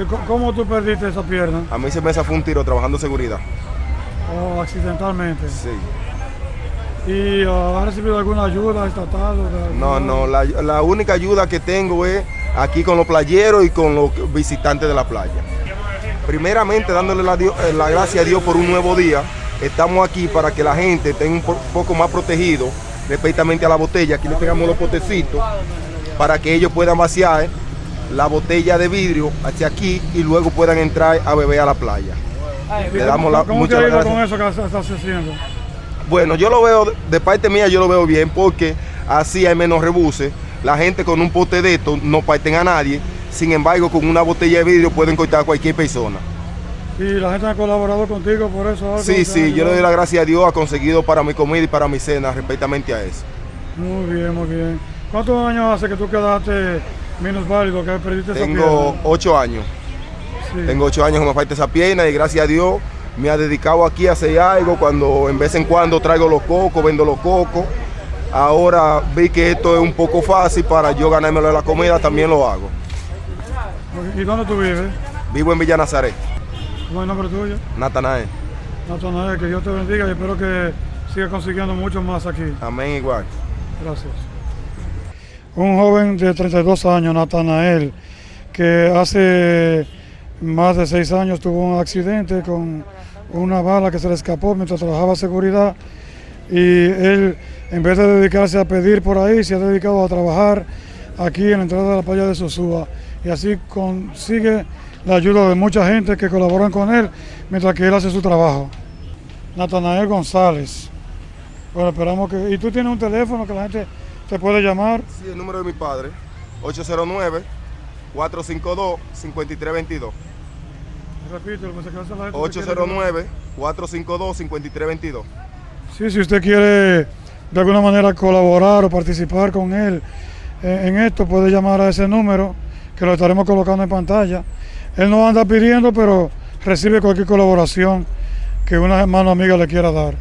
¿Y co- ¿Cómo tú perdiste esa pierna? A mí se me fue un tiro trabajando seguridad. ¿O accidentalmente? Sí. ¿Y uh, has recibido alguna ayuda estatal? de No, no, la, la única ayuda que tengo es aquí con los playeros y con los visitantes de la playa. Primeramente dándole la, eh, la gracia a Dios por un nuevo día. Estamos aquí para que la gente esté un po- poco más protegido respectamente a la botella. Aquí le pegamos los potecitos para que ellos puedan vaciar la botella de vidrio hacia aquí y luego puedan entrar a beber a la playa. ¿Y Le damos la, ¿Cómo te muchas ha ido gracias. con eso que estás haciendo? Bueno, yo lo veo, de parte mía yo lo veo bien porque así hay menos rebuses. La gente con un pote de esto no parten a nadie. Sin embargo, con una botella de vidrio pueden cortar a cualquier persona. ¿Y la gente ha colaborado contigo por eso? algo? Sí, ¿Te sí, yo le doy ayudado? la gracia a Dios, ha conseguido para mi comida y para mi cena respectamente a eso. Muy bien, muy bien. ¿Cuántos años hace que tú quedaste menos válido, que perdiste esa Tengo pierna? ocho años. Sí. Tengo ocho años que me falta esa pierna y gracias a Dios me ha dedicado aquí a hacer algo cuando en vez en cuando traigo los cocos, vendo los cocos. Ahora vi que esto es un poco fácil para yo ganármelo de la comida, también lo hago. ¿Y dónde tú vives? Vivo en Villa Nazaret, ¿Cómo es el nombre tuyo? Natanael. Natanael, que Dios te bendiga y espero que sigas consiguiendo mucho más aquí. Amén igual. Gracias. Un joven de 32 años, Natanael, que hace más de seis años tuvo un accidente con una bala que se le escapó mientras trabajaba seguridad y él, en vez de dedicarse a pedir por ahí, se ha dedicado a trabajar aquí en la entrada de la playa de Sosúa y así consigue la ayuda de mucha gente que colaboran con él mientras que él hace su trabajo. Natanael González. Bueno, esperamos que... ¿Y tú tienes un teléfono que la gente te puede llamar? Sí, el número de mi padre, 809-452-5322. Repito, pues, que la gente que quiere llamar. 809-452-5322. Sí, si usted quiere de alguna manera colaborar o participar con él en esto, puede llamar a ese número que lo estaremos colocando en pantalla. Él no anda pidiendo, pero recibe cualquier colaboración que una mano amiga le quiera dar.